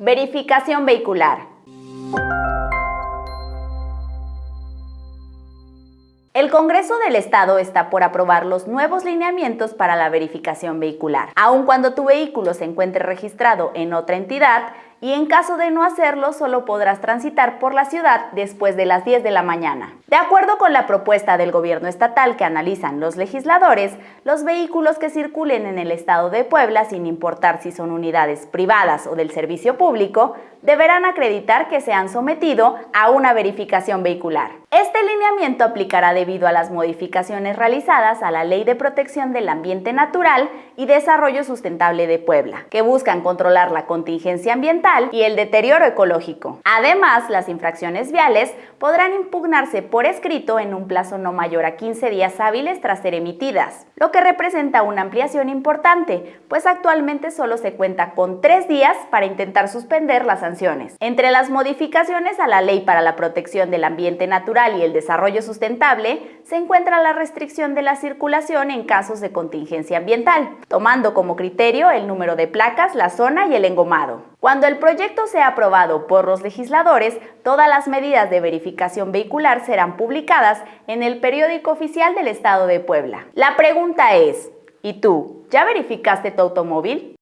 Verificación vehicular. El Congreso del Estado está por aprobar los nuevos lineamientos para la verificación vehicular. Aun cuando tu vehículo se encuentre registrado en otra entidad, y en caso de no hacerlo solo podrás transitar por la ciudad después de las 10 de la mañana. De acuerdo con la propuesta del gobierno estatal que analizan los legisladores, los vehículos que circulen en el estado de Puebla, sin importar si son unidades privadas o del servicio público, deberán acreditar que se han sometido a una verificación vehicular. Este lineamiento aplicará debido a las modificaciones realizadas a la Ley de Protección del Ambiente Natural y Desarrollo Sustentable de Puebla, que buscan controlar la contingencia ambiental y el deterioro ecológico. Además, las infracciones viales podrán impugnarse por escrito en un plazo no mayor a 15 días hábiles tras ser emitidas, lo que representa una ampliación importante, pues actualmente solo se cuenta con tres días para intentar suspender las sanciones. Entre las modificaciones a la Ley para la Protección del Ambiente Natural y el Desarrollo Sustentable se encuentra la restricción de la circulación en casos de contingencia ambiental, tomando como criterio el número de placas, la zona y el engomado. Cuando el proyecto sea aprobado por los legisladores, todas las medidas de verificación vehicular serán publicadas en el periódico oficial del Estado de Puebla. La pregunta es, ¿y tú, ya verificaste tu automóvil?